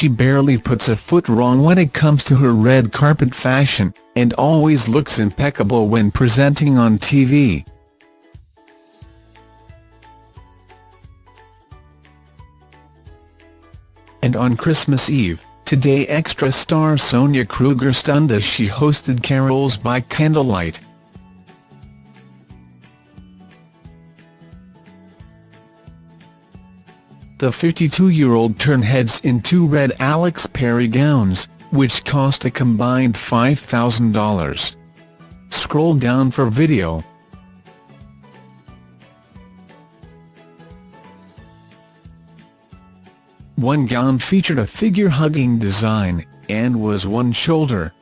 she barely puts a foot wrong when it comes to her red carpet fashion, and always looks impeccable when presenting on TV. And on Christmas Eve, Today Extra star Sonia Kruger stunned as she hosted carols by candlelight. The 52-year-old turned heads in two red Alex Perry gowns, which cost a combined $5,000. Scroll down for video. One gown featured a figure-hugging design, and was one-shoulder.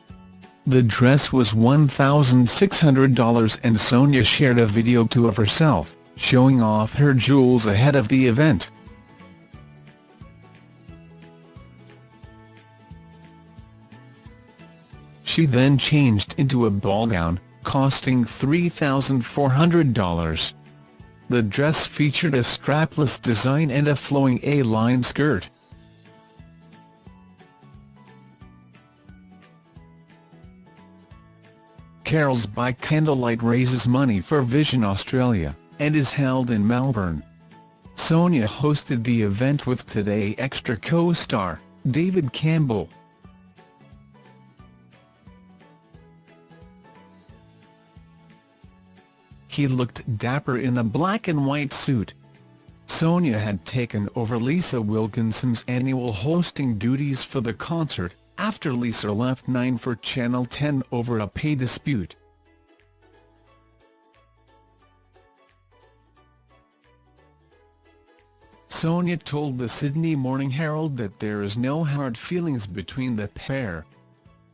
The dress was $1,600 and Sonia shared a video too of herself, showing off her jewels ahead of the event. She then changed into a ball gown, costing $3,400. The dress featured a strapless design and a flowing A-line skirt. Carols by Candlelight raises money for Vision Australia, and is held in Melbourne. Sonia hosted the event with Today Extra co-star, David Campbell. He looked dapper in a black and white suit. Sonia had taken over Lisa Wilkinson's annual hosting duties for the concert, after Lisa left 9 for Channel 10 over a pay dispute. Sonia told the Sydney Morning Herald that there is no hard feelings between the pair.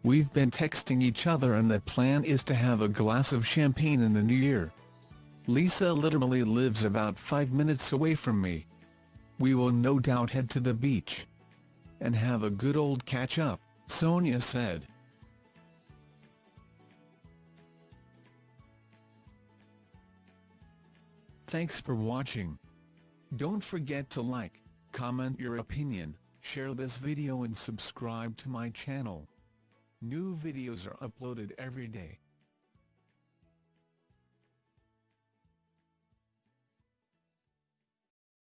We've been texting each other and the plan is to have a glass of champagne in the new year. Lisa literally lives about five minutes away from me. We will no doubt head to the beach. And have a good old catch-up, Sonia said. Thanks for watching. Don't forget to like, comment your opinion, share this video and subscribe to my channel. New videos are uploaded every day.